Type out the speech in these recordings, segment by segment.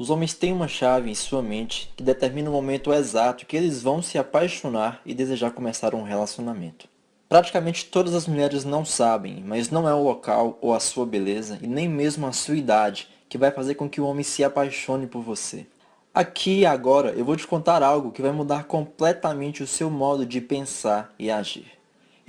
Os homens têm uma chave em sua mente que determina o momento exato que eles vão se apaixonar e desejar começar um relacionamento. Praticamente todas as mulheres não sabem, mas não é o local ou a sua beleza e nem mesmo a sua idade que vai fazer com que o homem se apaixone por você. Aqui e agora eu vou te contar algo que vai mudar completamente o seu modo de pensar e agir.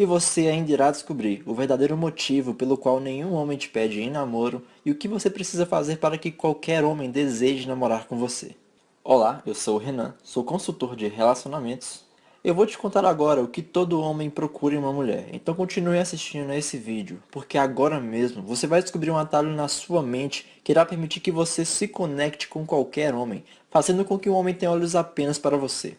E você ainda irá descobrir o verdadeiro motivo pelo qual nenhum homem te pede em namoro e o que você precisa fazer para que qualquer homem deseje namorar com você. Olá, eu sou o Renan, sou consultor de relacionamentos. Eu vou te contar agora o que todo homem procura em uma mulher, então continue assistindo a esse vídeo, porque agora mesmo você vai descobrir um atalho na sua mente que irá permitir que você se conecte com qualquer homem, fazendo com que o homem tenha olhos apenas para você.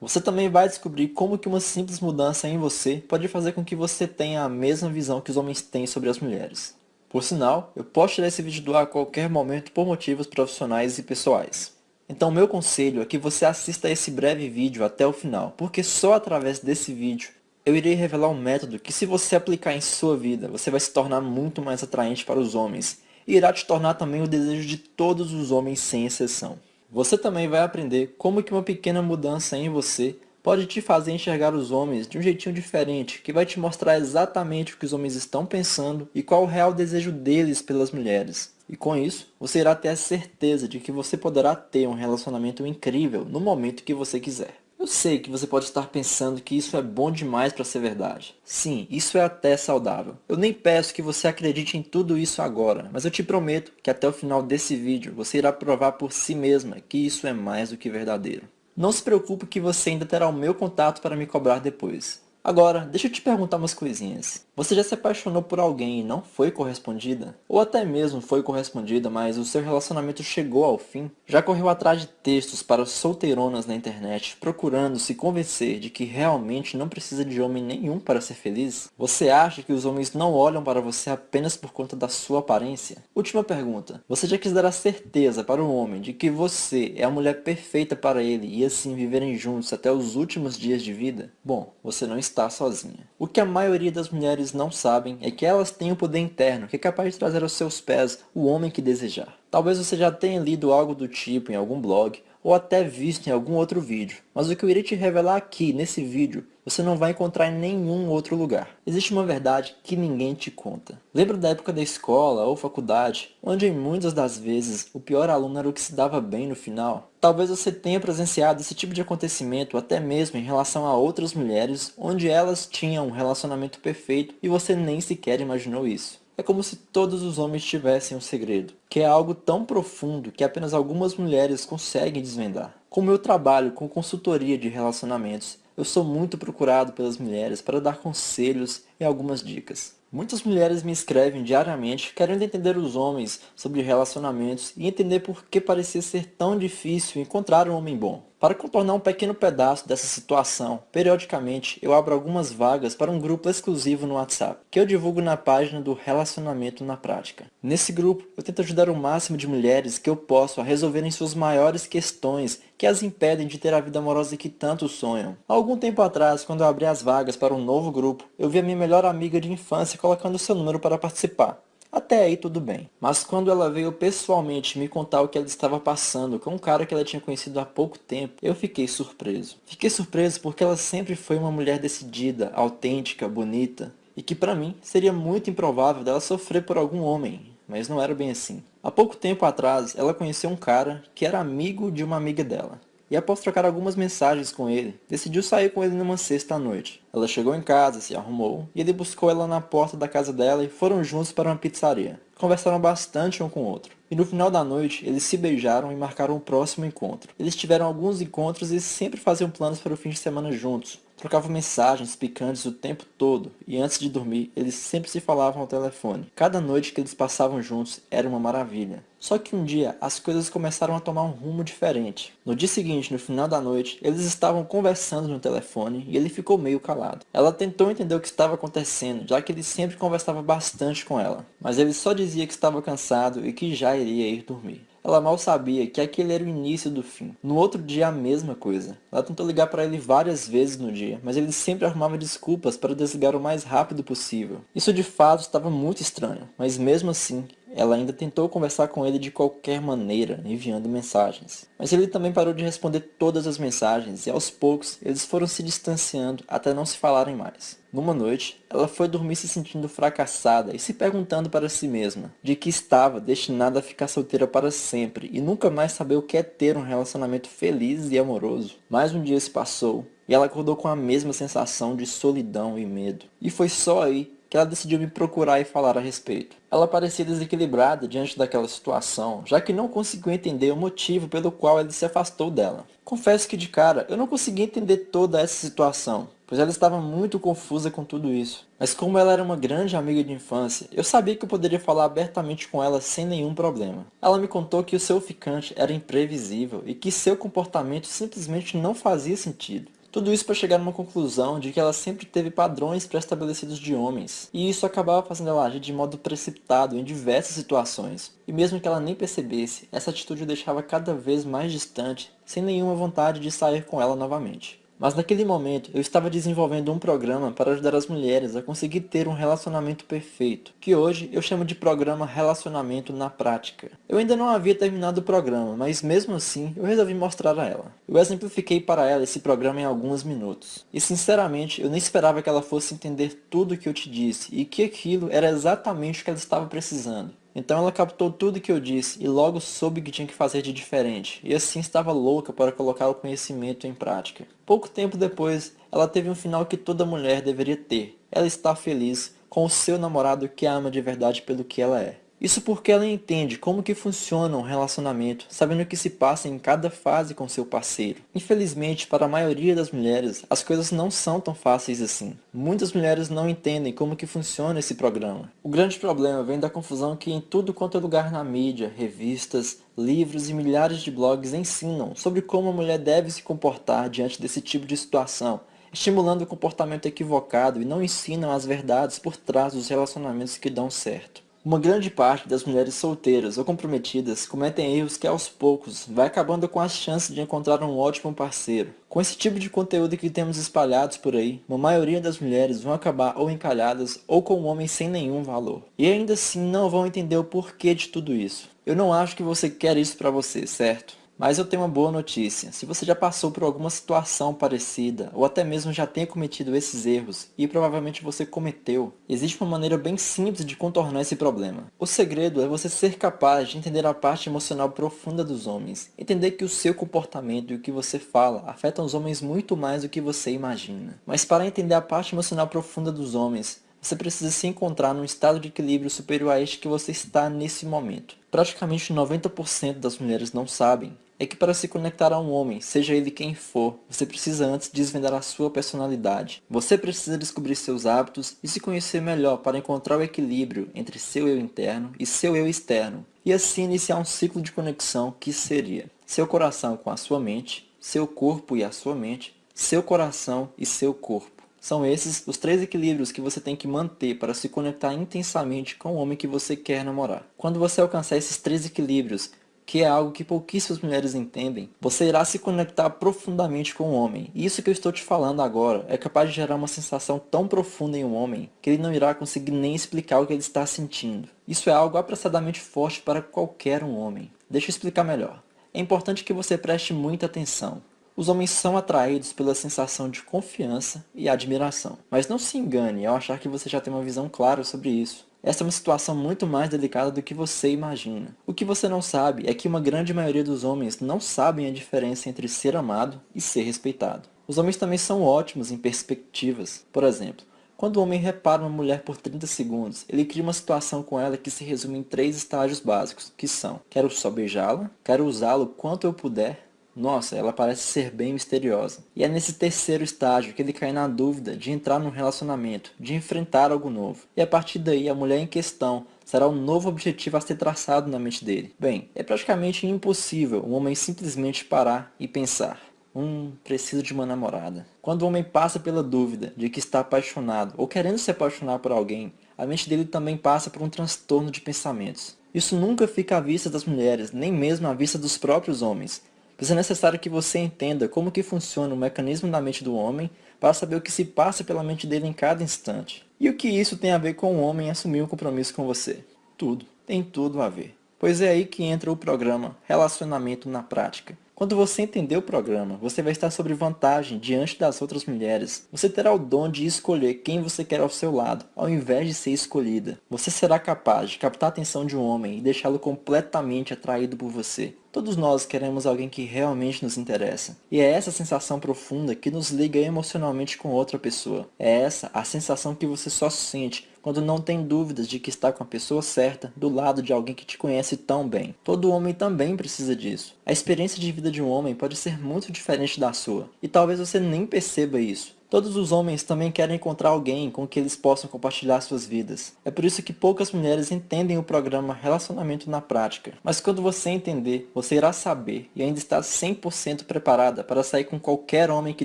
Você também vai descobrir como que uma simples mudança em você pode fazer com que você tenha a mesma visão que os homens têm sobre as mulheres. Por sinal, eu posso tirar esse vídeo do ar a qualquer momento por motivos profissionais e pessoais. Então meu conselho é que você assista esse breve vídeo até o final, porque só através desse vídeo eu irei revelar um método que se você aplicar em sua vida, você vai se tornar muito mais atraente para os homens e irá te tornar também o desejo de todos os homens sem exceção. Você também vai aprender como que uma pequena mudança em você pode te fazer enxergar os homens de um jeitinho diferente, que vai te mostrar exatamente o que os homens estão pensando e qual o real desejo deles pelas mulheres. E com isso, você irá ter a certeza de que você poderá ter um relacionamento incrível no momento que você quiser. Eu sei que você pode estar pensando que isso é bom demais para ser verdade. Sim, isso é até saudável. Eu nem peço que você acredite em tudo isso agora, mas eu te prometo que até o final desse vídeo você irá provar por si mesma que isso é mais do que verdadeiro. Não se preocupe que você ainda terá o meu contato para me cobrar depois. Agora, deixa eu te perguntar umas coisinhas. Você já se apaixonou por alguém e não foi correspondida? Ou até mesmo foi correspondida, mas o seu relacionamento chegou ao fim? Já correu atrás de textos para solteironas na internet, procurando se convencer de que realmente não precisa de homem nenhum para ser feliz? Você acha que os homens não olham para você apenas por conta da sua aparência? Última pergunta. Você já quis dar a certeza para um homem de que você é a mulher perfeita para ele e assim viverem juntos até os últimos dias de vida? Bom, você não está sozinha. O que a maioria das mulheres não sabem é que elas têm o poder interno que é capaz de trazer aos seus pés o homem que desejar. Talvez você já tenha lido algo do tipo em algum blog, ou até visto em algum outro vídeo, mas o que eu irei te revelar aqui, nesse vídeo, você não vai encontrar em nenhum outro lugar. Existe uma verdade que ninguém te conta. Lembra da época da escola ou faculdade, onde em muitas das vezes o pior aluno era o que se dava bem no final? Talvez você tenha presenciado esse tipo de acontecimento até mesmo em relação a outras mulheres, onde elas tinham um relacionamento perfeito e você nem sequer imaginou isso. É como se todos os homens tivessem um segredo, que é algo tão profundo que apenas algumas mulheres conseguem desvendar. Com meu trabalho com consultoria de relacionamentos, eu sou muito procurado pelas mulheres para dar conselhos e algumas dicas. Muitas mulheres me escrevem diariamente querendo entender os homens sobre relacionamentos e entender por que parecia ser tão difícil encontrar um homem bom. Para contornar um pequeno pedaço dessa situação, periodicamente eu abro algumas vagas para um grupo exclusivo no WhatsApp, que eu divulgo na página do Relacionamento na Prática. Nesse grupo, eu tento ajudar o máximo de mulheres que eu posso a resolverem suas maiores questões que as impedem de ter a vida amorosa que tanto sonham. Há algum tempo atrás, quando eu abri as vagas para um novo grupo, eu vi a minha melhor amiga de infância colocando seu número para participar. Até aí tudo bem. Mas quando ela veio pessoalmente me contar o que ela estava passando com um cara que ela tinha conhecido há pouco tempo, eu fiquei surpreso. Fiquei surpreso porque ela sempre foi uma mulher decidida, autêntica, bonita, e que para mim seria muito improvável dela sofrer por algum homem, mas não era bem assim. Há pouco tempo atrás, ela conheceu um cara que era amigo de uma amiga dela e após trocar algumas mensagens com ele, decidiu sair com ele numa sexta noite. Ela chegou em casa, se arrumou, e ele buscou ela na porta da casa dela e foram juntos para uma pizzaria. Conversaram bastante um com o outro. E no final da noite, eles se beijaram e marcaram o próximo encontro. Eles tiveram alguns encontros e sempre faziam planos para o fim de semana juntos. Trocavam mensagens picantes o tempo todo, e antes de dormir, eles sempre se falavam ao telefone. Cada noite que eles passavam juntos era uma maravilha. Só que um dia, as coisas começaram a tomar um rumo diferente. No dia seguinte, no final da noite, eles estavam conversando no telefone e ele ficou meio calado. Ela tentou entender o que estava acontecendo, já que ele sempre conversava bastante com ela. Mas ele só dizia que estava cansado e que já iria ir dormir. Ela mal sabia que aquele era o início do fim. No outro dia a mesma coisa. Ela tentou ligar para ele várias vezes no dia, mas ele sempre arrumava desculpas para desligar o mais rápido possível. Isso de fato estava muito estranho, mas mesmo assim, ela ainda tentou conversar com ele de qualquer maneira, enviando mensagens. Mas ele também parou de responder todas as mensagens e aos poucos eles foram se distanciando até não se falarem mais. Numa noite, ela foi dormir se sentindo fracassada e se perguntando para si mesma de que estava destinada a ficar solteira para sempre e nunca mais saber o que é ter um relacionamento feliz e amoroso. Mais um dia se passou e ela acordou com a mesma sensação de solidão e medo. E foi só aí que ela decidiu me procurar e falar a respeito. Ela parecia desequilibrada diante daquela situação, já que não conseguiu entender o motivo pelo qual ele se afastou dela. Confesso que de cara, eu não consegui entender toda essa situação, pois ela estava muito confusa com tudo isso. Mas como ela era uma grande amiga de infância, eu sabia que eu poderia falar abertamente com ela sem nenhum problema. Ela me contou que o seu ficante era imprevisível e que seu comportamento simplesmente não fazia sentido. Tudo isso para chegar numa conclusão de que ela sempre teve padrões pré-estabelecidos de homens, e isso acabava fazendo ela agir de modo precipitado em diversas situações. E mesmo que ela nem percebesse, essa atitude o deixava cada vez mais distante, sem nenhuma vontade de sair com ela novamente. Mas naquele momento, eu estava desenvolvendo um programa para ajudar as mulheres a conseguir ter um relacionamento perfeito, que hoje eu chamo de programa Relacionamento na Prática. Eu ainda não havia terminado o programa, mas mesmo assim, eu resolvi mostrar a ela. Eu exemplifiquei para ela esse programa em alguns minutos. E sinceramente, eu nem esperava que ela fosse entender tudo o que eu te disse, e que aquilo era exatamente o que ela estava precisando. Então ela captou tudo que eu disse e logo soube que tinha que fazer de diferente, e assim estava louca para colocar o conhecimento em prática. Pouco tempo depois, ela teve um final que toda mulher deveria ter. Ela está feliz com o seu namorado que a ama de verdade pelo que ela é. Isso porque ela entende como que funciona um relacionamento, sabendo o que se passa em cada fase com seu parceiro. Infelizmente, para a maioria das mulheres, as coisas não são tão fáceis assim. Muitas mulheres não entendem como que funciona esse programa. O grande problema vem da confusão que em tudo quanto é lugar na mídia, revistas, livros e milhares de blogs ensinam sobre como a mulher deve se comportar diante desse tipo de situação, estimulando o comportamento equivocado e não ensinam as verdades por trás dos relacionamentos que dão certo. Uma grande parte das mulheres solteiras ou comprometidas cometem erros que aos poucos vai acabando com as chances de encontrar um ótimo parceiro. Com esse tipo de conteúdo que temos espalhados por aí, uma maioria das mulheres vão acabar ou encalhadas ou com um homem sem nenhum valor. E ainda assim não vão entender o porquê de tudo isso. Eu não acho que você quer isso para você, certo? Mas eu tenho uma boa notícia. Se você já passou por alguma situação parecida, ou até mesmo já tenha cometido esses erros, e provavelmente você cometeu, existe uma maneira bem simples de contornar esse problema. O segredo é você ser capaz de entender a parte emocional profunda dos homens. Entender que o seu comportamento e o que você fala afetam os homens muito mais do que você imagina. Mas para entender a parte emocional profunda dos homens, você precisa se encontrar num estado de equilíbrio superior a este que você está nesse momento. Praticamente 90% das mulheres não sabem, é que para se conectar a um homem, seja ele quem for, você precisa antes desvendar a sua personalidade. Você precisa descobrir seus hábitos e se conhecer melhor para encontrar o equilíbrio entre seu eu interno e seu eu externo, e assim iniciar um ciclo de conexão que seria seu coração com a sua mente, seu corpo e a sua mente, seu coração e seu corpo. São esses os três equilíbrios que você tem que manter para se conectar intensamente com o homem que você quer namorar. Quando você alcançar esses três equilíbrios, que é algo que pouquíssimas mulheres entendem, você irá se conectar profundamente com o homem. E isso que eu estou te falando agora é capaz de gerar uma sensação tão profunda em um homem que ele não irá conseguir nem explicar o que ele está sentindo. Isso é algo apressadamente forte para qualquer um homem. Deixa eu explicar melhor. É importante que você preste muita atenção. Os homens são atraídos pela sensação de confiança e admiração. Mas não se engane ao achar que você já tem uma visão clara sobre isso. Essa é uma situação muito mais delicada do que você imagina. O que você não sabe é que uma grande maioria dos homens não sabem a diferença entre ser amado e ser respeitado. Os homens também são ótimos em perspectivas. Por exemplo, quando o homem repara uma mulher por 30 segundos, ele cria uma situação com ela que se resume em três estágios básicos, que são Quero só beijá-la, quero usá-lo quanto eu puder nossa, ela parece ser bem misteriosa. E é nesse terceiro estágio que ele cai na dúvida de entrar num relacionamento, de enfrentar algo novo. E a partir daí, a mulher em questão será o um novo objetivo a ser traçado na mente dele. Bem, é praticamente impossível um homem simplesmente parar e pensar. Hum, preciso de uma namorada. Quando o homem passa pela dúvida de que está apaixonado ou querendo se apaixonar por alguém, a mente dele também passa por um transtorno de pensamentos. Isso nunca fica à vista das mulheres, nem mesmo à vista dos próprios homens. Pois é necessário que você entenda como que funciona o mecanismo da mente do homem para saber o que se passa pela mente dele em cada instante. E o que isso tem a ver com o homem assumir um compromisso com você? Tudo. tem tudo a ver. Pois é aí que entra o programa Relacionamento na Prática. Quando você entender o programa, você vai estar sobre vantagem diante das outras mulheres. Você terá o dom de escolher quem você quer ao seu lado, ao invés de ser escolhida. Você será capaz de captar a atenção de um homem e deixá-lo completamente atraído por você. Todos nós queremos alguém que realmente nos interessa. E é essa sensação profunda que nos liga emocionalmente com outra pessoa. É essa a sensação que você só sente quando não tem dúvidas de que está com a pessoa certa do lado de alguém que te conhece tão bem. Todo homem também precisa disso. A experiência de vida de um homem pode ser muito diferente da sua, e talvez você nem perceba isso. Todos os homens também querem encontrar alguém com que eles possam compartilhar suas vidas. É por isso que poucas mulheres entendem o programa Relacionamento na Prática. Mas quando você entender, você irá saber e ainda está 100% preparada para sair com qualquer homem que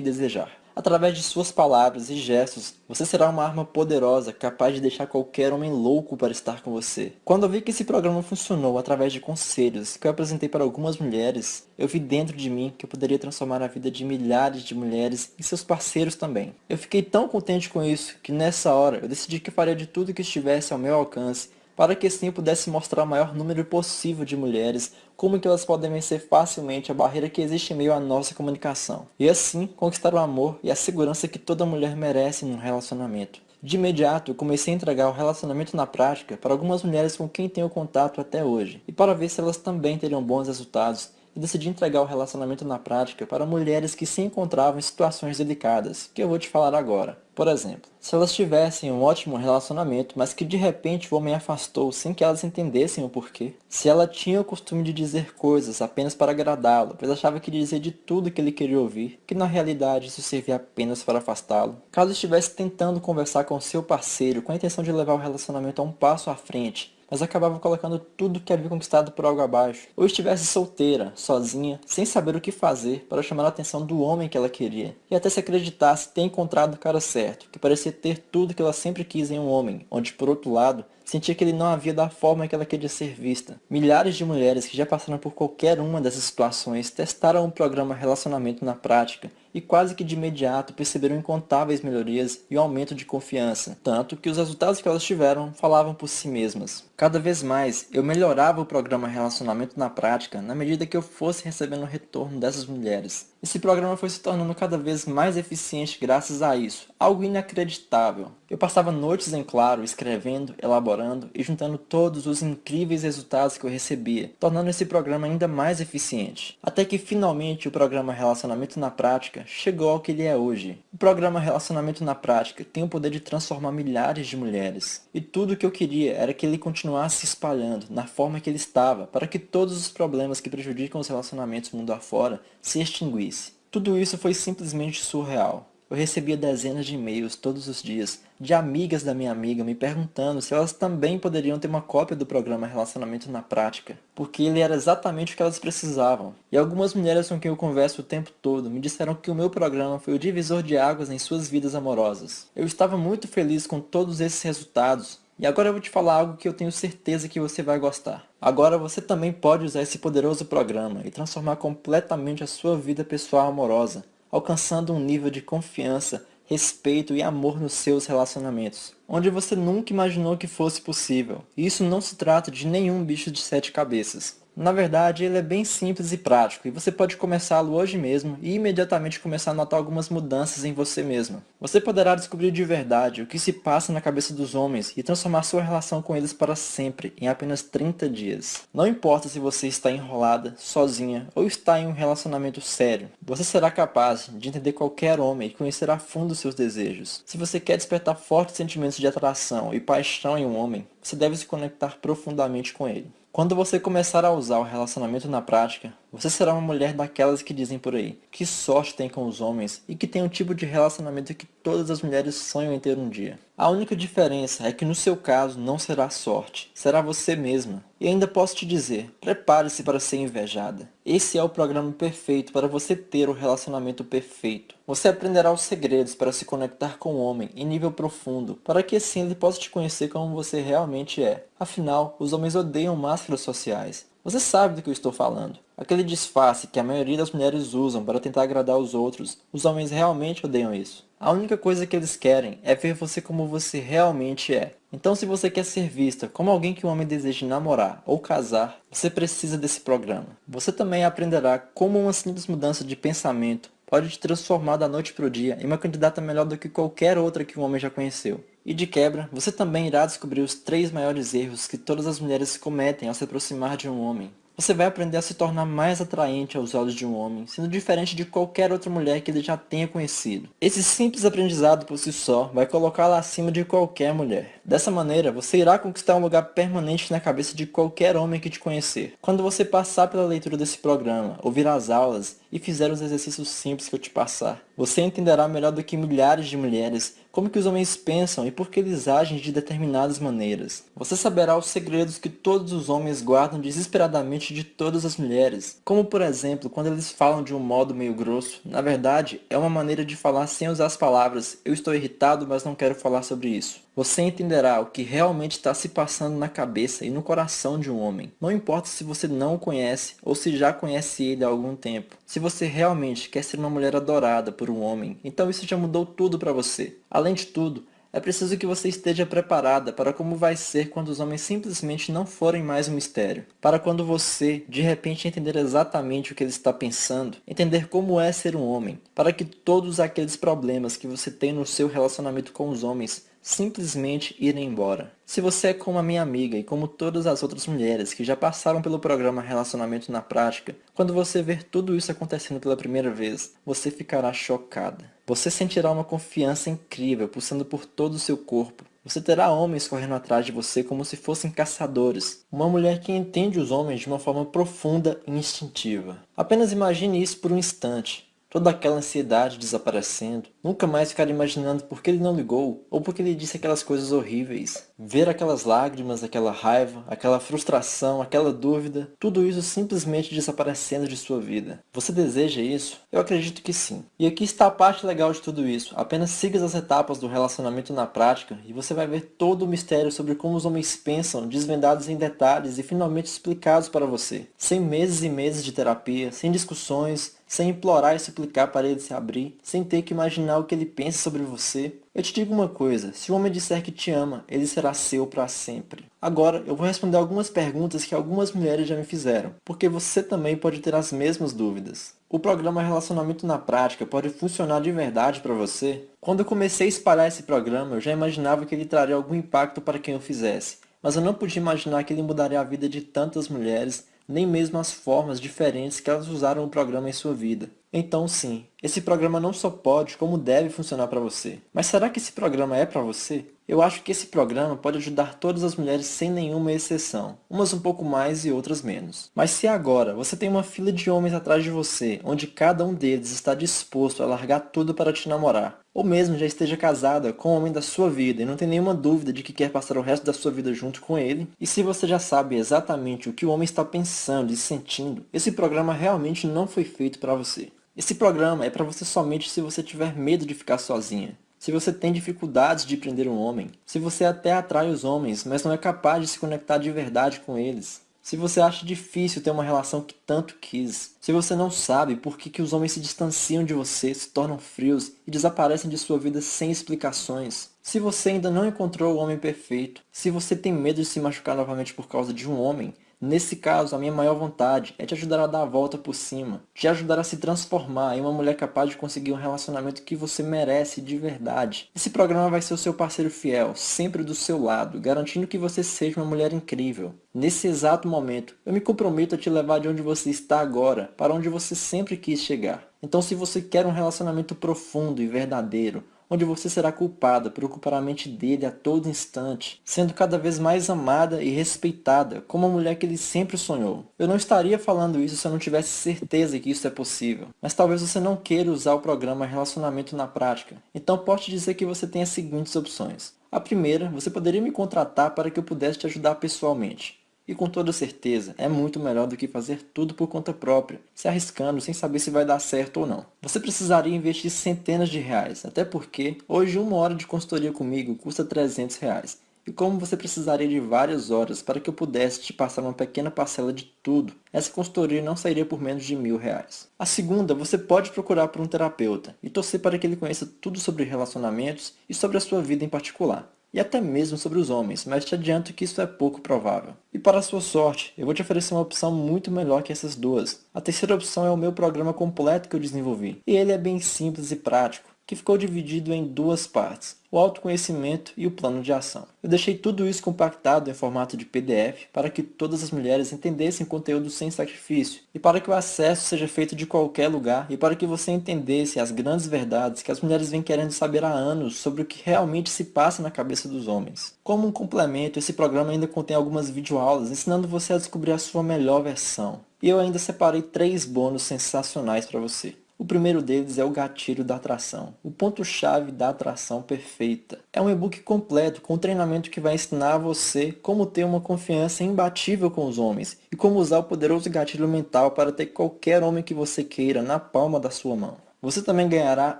desejar. Através de suas palavras e gestos, você será uma arma poderosa capaz de deixar qualquer homem louco para estar com você. Quando eu vi que esse programa funcionou através de conselhos que eu apresentei para algumas mulheres, eu vi dentro de mim que eu poderia transformar a vida de milhares de mulheres e seus parceiros também. Eu fiquei tão contente com isso que nessa hora eu decidi que faria de tudo que estivesse ao meu alcance para que assim pudesse mostrar o maior número possível de mulheres como que elas podem vencer facilmente a barreira que existe em meio à nossa comunicação, e assim conquistar o amor e a segurança que toda mulher merece num relacionamento. De imediato, comecei a entregar o relacionamento na prática para algumas mulheres com quem tenho contato até hoje, e para ver se elas também teriam bons resultados e decidi entregar o relacionamento na prática para mulheres que se encontravam em situações delicadas, que eu vou te falar agora. Por exemplo, se elas tivessem um ótimo relacionamento, mas que de repente o homem afastou sem que elas entendessem o porquê. Se ela tinha o costume de dizer coisas apenas para agradá-lo, pois achava que dizia de tudo que ele queria ouvir, que na realidade isso servia apenas para afastá-lo. Caso estivesse tentando conversar com seu parceiro com a intenção de levar o relacionamento a um passo à frente, mas acabava colocando tudo que havia conquistado por algo abaixo. Ou estivesse solteira, sozinha, sem saber o que fazer para chamar a atenção do homem que ela queria. E até se acreditasse ter encontrado o cara certo, que parecia ter tudo que ela sempre quis em um homem, onde por outro lado, sentia que ele não havia da forma que ela queria ser vista. Milhares de mulheres que já passaram por qualquer uma dessas situações testaram o programa Relacionamento na prática e quase que de imediato perceberam incontáveis melhorias e um aumento de confiança, tanto que os resultados que elas tiveram falavam por si mesmas. Cada vez mais, eu melhorava o programa Relacionamento na prática na medida que eu fosse recebendo o retorno dessas mulheres. Esse programa foi se tornando cada vez mais eficiente graças a isso, algo inacreditável. Eu passava noites em claro escrevendo, elaborando e juntando todos os incríveis resultados que eu recebia, tornando esse programa ainda mais eficiente. Até que finalmente o programa Relacionamento na Prática chegou ao que ele é hoje. O programa Relacionamento na Prática tem o poder de transformar milhares de mulheres. E tudo o que eu queria era que ele continuasse se espalhando na forma que ele estava, para que todos os problemas que prejudicam os relacionamentos mundo afora se extinguisse. Tudo isso foi simplesmente surreal. Eu recebia dezenas de e-mails todos os dias de amigas da minha amiga me perguntando se elas também poderiam ter uma cópia do programa Relacionamento na Prática, porque ele era exatamente o que elas precisavam. E algumas mulheres com quem eu converso o tempo todo me disseram que o meu programa foi o divisor de águas em suas vidas amorosas. Eu estava muito feliz com todos esses resultados e agora eu vou te falar algo que eu tenho certeza que você vai gostar. Agora você também pode usar esse poderoso programa e transformar completamente a sua vida pessoal amorosa alcançando um nível de confiança, respeito e amor nos seus relacionamentos, onde você nunca imaginou que fosse possível. E isso não se trata de nenhum bicho de sete cabeças. Na verdade, ele é bem simples e prático, e você pode começá-lo hoje mesmo e imediatamente começar a notar algumas mudanças em você mesma. Você poderá descobrir de verdade o que se passa na cabeça dos homens e transformar sua relação com eles para sempre em apenas 30 dias. Não importa se você está enrolada, sozinha ou está em um relacionamento sério, você será capaz de entender qualquer homem e conhecer a fundo seus desejos. Se você quer despertar fortes sentimentos de atração e paixão em um homem, você deve se conectar profundamente com ele. Quando você começar a usar o relacionamento na prática, você será uma mulher daquelas que dizem por aí, que sorte tem com os homens e que tem um tipo de relacionamento que todas as mulheres sonham em ter um dia. A única diferença é que no seu caso não será sorte, será você mesma. E ainda posso te dizer, prepare-se para ser invejada. Esse é o programa perfeito para você ter o relacionamento perfeito. Você aprenderá os segredos para se conectar com o homem em nível profundo, para que assim ele possa te conhecer como você realmente é. Afinal, os homens odeiam máscaras sociais. Você sabe do que eu estou falando. Aquele disfarce que a maioria das mulheres usam para tentar agradar os outros, os homens realmente odeiam isso. A única coisa que eles querem é ver você como você realmente é. Então se você quer ser vista como alguém que um homem deseja namorar ou casar, você precisa desse programa. Você também aprenderá como uma simples mudança de pensamento pode te transformar da noite para o dia em uma candidata melhor do que qualquer outra que um homem já conheceu. E de quebra, você também irá descobrir os três maiores erros que todas as mulheres cometem ao se aproximar de um homem. Você vai aprender a se tornar mais atraente aos olhos de um homem, sendo diferente de qualquer outra mulher que ele já tenha conhecido. Esse simples aprendizado por si só vai colocá-la acima de qualquer mulher. Dessa maneira, você irá conquistar um lugar permanente na cabeça de qualquer homem que te conhecer. Quando você passar pela leitura desse programa, ouvir as aulas e fizer os exercícios simples que eu te passar, você entenderá melhor do que milhares de mulheres como que os homens pensam e por que eles agem de determinadas maneiras. Você saberá os segredos que todos os homens guardam desesperadamente de todas as mulheres, como por exemplo, quando eles falam de um modo meio grosso, na verdade, é uma maneira de falar sem usar as palavras eu estou irritado, mas não quero falar sobre isso. Você entenderá o que realmente está se passando na cabeça e no coração de um homem. Não importa se você não o conhece ou se já conhece ele há algum tempo. Se você realmente quer ser uma mulher adorada por um homem, então isso já mudou tudo para você. Além de tudo, é preciso que você esteja preparada para como vai ser quando os homens simplesmente não forem mais um mistério. Para quando você, de repente, entender exatamente o que ele está pensando, entender como é ser um homem, para que todos aqueles problemas que você tem no seu relacionamento com os homens simplesmente irem embora. Se você é como a minha amiga e como todas as outras mulheres que já passaram pelo programa Relacionamento na Prática, quando você ver tudo isso acontecendo pela primeira vez, você ficará chocada. Você sentirá uma confiança incrível pulsando por todo o seu corpo. Você terá homens correndo atrás de você como se fossem caçadores. Uma mulher que entende os homens de uma forma profunda e instintiva. Apenas imagine isso por um instante toda aquela ansiedade desaparecendo, nunca mais ficar imaginando por que ele não ligou, ou por que ele disse aquelas coisas horríveis. Ver aquelas lágrimas, aquela raiva, aquela frustração, aquela dúvida, tudo isso simplesmente desaparecendo de sua vida. Você deseja isso? Eu acredito que sim. E aqui está a parte legal de tudo isso. Apenas siga as etapas do relacionamento na prática e você vai ver todo o mistério sobre como os homens pensam, desvendados em detalhes e finalmente explicados para você. Sem meses e meses de terapia, sem discussões, sem implorar e suplicar para ele se abrir, sem ter que imaginar o que ele pensa sobre você. Eu te digo uma coisa, se o homem disser que te ama, ele será seu para sempre. Agora, eu vou responder algumas perguntas que algumas mulheres já me fizeram, porque você também pode ter as mesmas dúvidas. O programa Relacionamento na Prática pode funcionar de verdade para você? Quando eu comecei a espalhar esse programa, eu já imaginava que ele traria algum impacto para quem o fizesse, mas eu não podia imaginar que ele mudaria a vida de tantas mulheres nem mesmo as formas diferentes que elas usaram o programa em sua vida. Então sim, esse programa não só pode, como deve funcionar para você. Mas será que esse programa é para você? Eu acho que esse programa pode ajudar todas as mulheres sem nenhuma exceção, umas um pouco mais e outras menos. Mas se agora você tem uma fila de homens atrás de você, onde cada um deles está disposto a largar tudo para te namorar, ou mesmo já esteja casada com o homem da sua vida e não tem nenhuma dúvida de que quer passar o resto da sua vida junto com ele, e se você já sabe exatamente o que o homem está pensando e sentindo, esse programa realmente não foi feito para você. Esse programa é para você somente se você tiver medo de ficar sozinha, se você tem dificuldades de prender um homem, se você até atrai os homens, mas não é capaz de se conectar de verdade com eles, se você acha difícil ter uma relação que tanto quis, se você não sabe por que, que os homens se distanciam de você, se tornam frios e desaparecem de sua vida sem explicações, se você ainda não encontrou o homem perfeito, se você tem medo de se machucar novamente por causa de um homem, Nesse caso, a minha maior vontade é te ajudar a dar a volta por cima, te ajudar a se transformar em uma mulher capaz de conseguir um relacionamento que você merece de verdade. Esse programa vai ser o seu parceiro fiel, sempre do seu lado, garantindo que você seja uma mulher incrível. Nesse exato momento, eu me comprometo a te levar de onde você está agora, para onde você sempre quis chegar. Então se você quer um relacionamento profundo e verdadeiro, onde você será culpada por ocupar a mente dele a todo instante, sendo cada vez mais amada e respeitada como a mulher que ele sempre sonhou. Eu não estaria falando isso se eu não tivesse certeza que isso é possível, mas talvez você não queira usar o programa Relacionamento na prática, então posso te dizer que você tem as seguintes opções. A primeira, você poderia me contratar para que eu pudesse te ajudar pessoalmente. E com toda certeza, é muito melhor do que fazer tudo por conta própria, se arriscando sem saber se vai dar certo ou não. Você precisaria investir centenas de reais, até porque hoje uma hora de consultoria comigo custa 300 reais. e como você precisaria de várias horas para que eu pudesse te passar uma pequena parcela de tudo, essa consultoria não sairia por menos de mil reais. A segunda, você pode procurar por um terapeuta e torcer para que ele conheça tudo sobre relacionamentos e sobre a sua vida em particular e até mesmo sobre os homens, mas te adianto que isso é pouco provável. E para a sua sorte, eu vou te oferecer uma opção muito melhor que essas duas. A terceira opção é o meu programa completo que eu desenvolvi, e ele é bem simples e prático que ficou dividido em duas partes, o autoconhecimento e o plano de ação. Eu deixei tudo isso compactado em formato de PDF para que todas as mulheres entendessem conteúdo sem sacrifício e para que o acesso seja feito de qualquer lugar e para que você entendesse as grandes verdades que as mulheres vêm querendo saber há anos sobre o que realmente se passa na cabeça dos homens. Como um complemento, esse programa ainda contém algumas videoaulas ensinando você a descobrir a sua melhor versão. E eu ainda separei três bônus sensacionais para você. O primeiro deles é o gatilho da atração, o ponto-chave da atração perfeita. É um e-book completo com treinamento que vai ensinar a você como ter uma confiança imbatível com os homens e como usar o poderoso gatilho mental para ter qualquer homem que você queira na palma da sua mão. Você também ganhará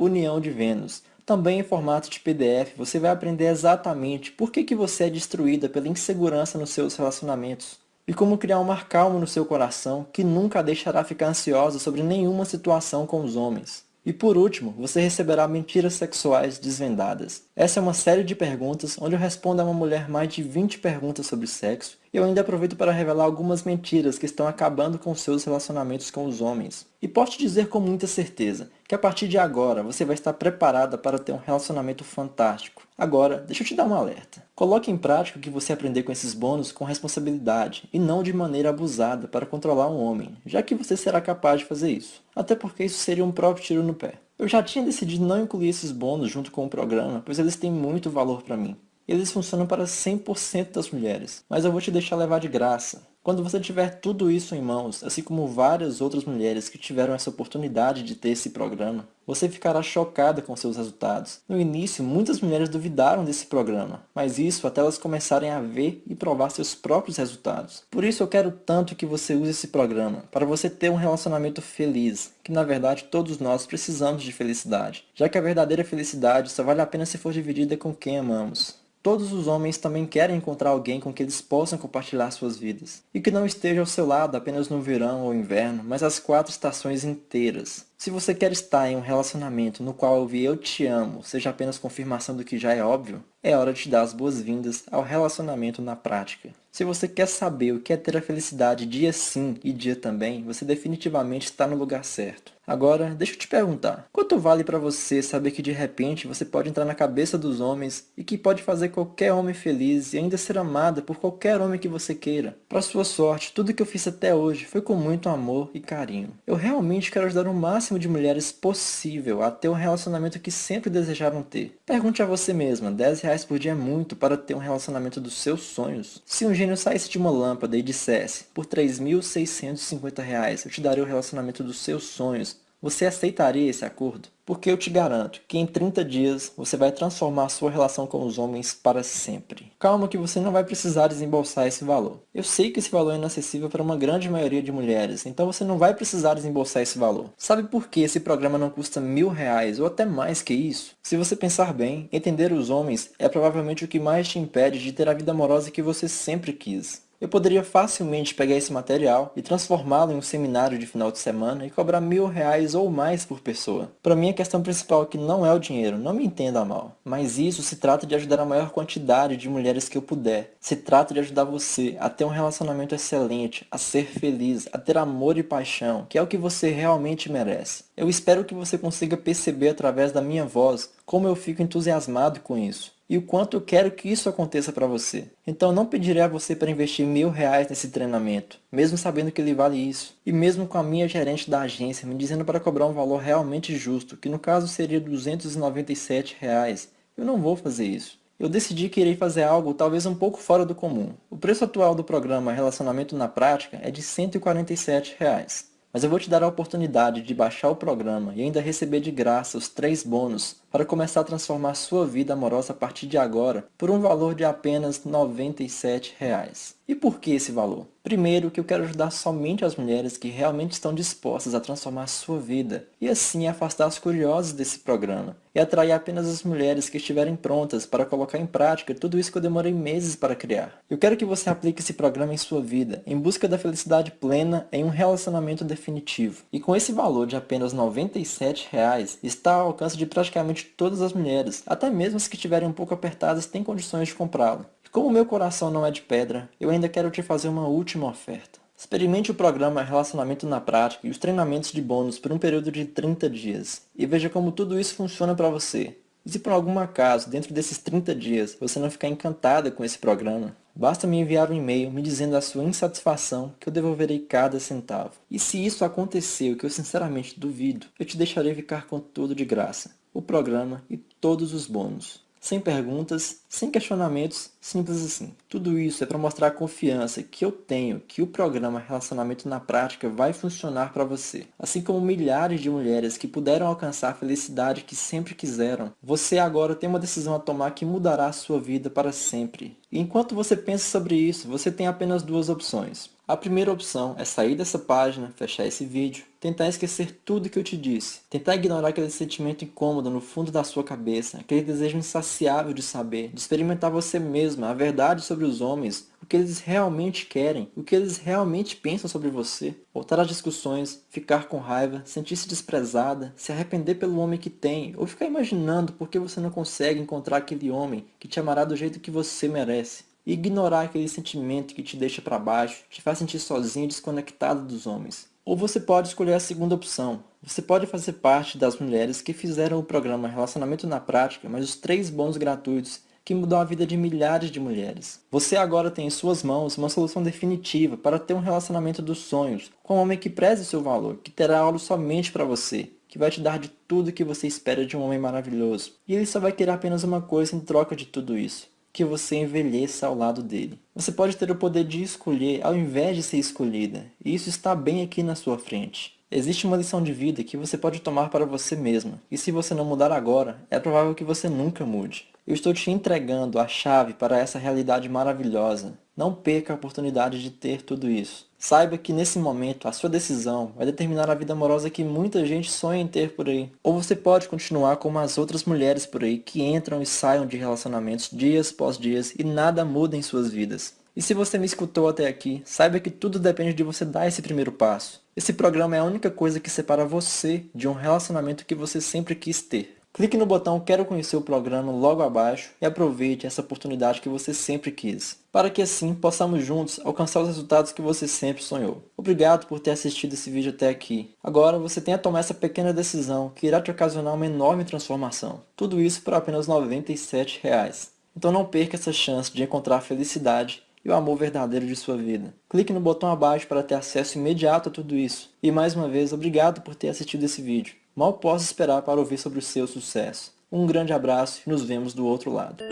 União de Vênus, também em formato de PDF, você vai aprender exatamente por que, que você é destruída pela insegurança nos seus relacionamentos e como criar um mar calmo no seu coração que nunca a deixará ficar ansiosa sobre nenhuma situação com os homens. E por último, você receberá mentiras sexuais desvendadas. Essa é uma série de perguntas onde eu respondo a uma mulher mais de 20 perguntas sobre sexo e eu ainda aproveito para revelar algumas mentiras que estão acabando com seus relacionamentos com os homens. E posso te dizer com muita certeza que a partir de agora você vai estar preparada para ter um relacionamento fantástico. Agora, deixa eu te dar um alerta. Coloque em prática o que você aprender com esses bônus com responsabilidade e não de maneira abusada para controlar um homem, já que você será capaz de fazer isso. Até porque isso seria um próprio tiro no pé. Eu já tinha decidido não incluir esses bônus junto com o programa, pois eles têm muito valor para mim. Eles funcionam para 100% das mulheres, mas eu vou te deixar levar de graça. Quando você tiver tudo isso em mãos, assim como várias outras mulheres que tiveram essa oportunidade de ter esse programa, você ficará chocada com seus resultados. No início, muitas mulheres duvidaram desse programa, mas isso até elas começarem a ver e provar seus próprios resultados. Por isso eu quero tanto que você use esse programa, para você ter um relacionamento feliz, que na verdade todos nós precisamos de felicidade, já que a verdadeira felicidade só vale a pena se for dividida com quem amamos. Todos os homens também querem encontrar alguém com que eles possam compartilhar suas vidas, e que não esteja ao seu lado apenas no verão ou inverno, mas as quatro estações inteiras. Se você quer estar em um relacionamento no qual ouvir eu te amo seja apenas confirmação do que já é óbvio, é hora de te dar as boas-vindas ao relacionamento na prática. Se você quer saber o que é ter a felicidade dia sim e dia também, você definitivamente está no lugar certo. Agora, deixa eu te perguntar, quanto vale para você saber que de repente você pode entrar na cabeça dos homens e que pode fazer qualquer homem feliz e ainda ser amada por qualquer homem que você queira? Para sua sorte, tudo que eu fiz até hoje foi com muito amor e carinho. Eu realmente quero ajudar o máximo de mulheres possível a ter um relacionamento que sempre desejaram ter. Pergunte a você mesma, 10 reais por dia é muito para ter um relacionamento dos seus sonhos? Se um gênio saísse de uma lâmpada e dissesse, por 3.650 reais eu te darei o relacionamento dos seus sonhos, você aceitaria esse acordo? Porque eu te garanto que em 30 dias você vai transformar sua relação com os homens para sempre. Calma que você não vai precisar desembolsar esse valor. Eu sei que esse valor é inacessível para uma grande maioria de mulheres, então você não vai precisar desembolsar esse valor. Sabe por que esse programa não custa mil reais ou até mais que isso? Se você pensar bem, entender os homens é provavelmente o que mais te impede de ter a vida amorosa que você sempre quis. Eu poderia facilmente pegar esse material e transformá-lo em um seminário de final de semana e cobrar mil reais ou mais por pessoa. Para mim a questão principal aqui não é o dinheiro, não me entenda mal. Mas isso se trata de ajudar a maior quantidade de mulheres que eu puder. Se trata de ajudar você a ter um relacionamento excelente, a ser feliz, a ter amor e paixão, que é o que você realmente merece. Eu espero que você consiga perceber através da minha voz como eu fico entusiasmado com isso e o quanto eu quero que isso aconteça para você. Então não pedirei a você para investir mil reais nesse treinamento, mesmo sabendo que ele vale isso, e mesmo com a minha gerente da agência me dizendo para cobrar um valor realmente justo, que no caso seria 297 reais. Eu não vou fazer isso. Eu decidi que irei fazer algo talvez um pouco fora do comum. O preço atual do programa Relacionamento na Prática é de 147 reais. Mas eu vou te dar a oportunidade de baixar o programa e ainda receber de graça os três bônus para começar a transformar sua vida amorosa a partir de agora por um valor de apenas 97 reais. E por que esse valor? Primeiro, que eu quero ajudar somente as mulheres que realmente estão dispostas a transformar sua vida, e assim afastar as curiosas desse programa, e atrair apenas as mulheres que estiverem prontas para colocar em prática tudo isso que eu demorei meses para criar. Eu quero que você aplique esse programa em sua vida, em busca da felicidade plena em um relacionamento definitivo. E com esse valor de apenas 97 reais, está ao alcance de praticamente todas as mulheres, até mesmo as que estiverem um pouco apertadas têm condições de comprá-lo. Como meu coração não é de pedra, eu ainda quero te fazer uma última oferta. Experimente o programa Relacionamento na Prática e os treinamentos de bônus por um período de 30 dias, e veja como tudo isso funciona para você. E se por algum acaso, dentro desses 30 dias, você não ficar encantada com esse programa, basta me enviar um e-mail me dizendo a sua insatisfação que eu devolverei cada centavo. E se isso acontecer, o que eu sinceramente duvido, eu te deixarei ficar com tudo de graça, o programa e todos os bônus. Sem perguntas, sem questionamentos, simples assim. Tudo isso é para mostrar a confiança que eu tenho que o programa Relacionamento na Prática vai funcionar para você. Assim como milhares de mulheres que puderam alcançar a felicidade que sempre quiseram, você agora tem uma decisão a tomar que mudará a sua vida para sempre. E enquanto você pensa sobre isso, você tem apenas duas opções. A primeira opção é sair dessa página, fechar esse vídeo, tentar esquecer tudo que eu te disse, tentar ignorar aquele sentimento incômodo no fundo da sua cabeça, aquele desejo insaciável de saber, de experimentar você mesma, a verdade sobre os homens, o que eles realmente querem, o que eles realmente pensam sobre você, voltar às discussões, ficar com raiva, sentir-se desprezada, se arrepender pelo homem que tem, ou ficar imaginando por que você não consegue encontrar aquele homem que te amará do jeito que você merece ignorar aquele sentimento que te deixa para baixo, te faz sentir sozinho e desconectado dos homens. Ou você pode escolher a segunda opção. Você pode fazer parte das mulheres que fizeram o programa Relacionamento na Prática, mas os três bônus gratuitos que mudou a vida de milhares de mulheres. Você agora tem em suas mãos uma solução definitiva para ter um relacionamento dos sonhos, com um homem que preze seu valor, que terá algo somente para você, que vai te dar de tudo que você espera de um homem maravilhoso. E ele só vai querer apenas uma coisa em troca de tudo isso que você envelheça ao lado dele. Você pode ter o poder de escolher ao invés de ser escolhida, e isso está bem aqui na sua frente. Existe uma lição de vida que você pode tomar para você mesma, e se você não mudar agora, é provável que você nunca mude. Eu estou te entregando a chave para essa realidade maravilhosa. Não perca a oportunidade de ter tudo isso. Saiba que nesse momento a sua decisão vai determinar a vida amorosa que muita gente sonha em ter por aí. Ou você pode continuar como as outras mulheres por aí que entram e saiam de relacionamentos dias após dias e nada muda em suas vidas. E se você me escutou até aqui, saiba que tudo depende de você dar esse primeiro passo. Esse programa é a única coisa que separa você de um relacionamento que você sempre quis ter. Clique no botão Quero conhecer o programa logo abaixo e aproveite essa oportunidade que você sempre quis, para que assim possamos juntos alcançar os resultados que você sempre sonhou. Obrigado por ter assistido esse vídeo até aqui. Agora você tem a tomar essa pequena decisão que irá te ocasionar uma enorme transformação. Tudo isso por apenas 97 reais. Então não perca essa chance de encontrar a felicidade e o amor verdadeiro de sua vida. Clique no botão abaixo para ter acesso imediato a tudo isso. E mais uma vez, obrigado por ter assistido esse vídeo. Mal posso esperar para ouvir sobre o seu sucesso. Um grande abraço e nos vemos do outro lado.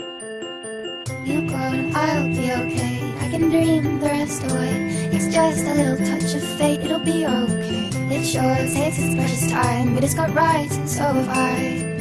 It sure takes its precious time, but it's got and so have I.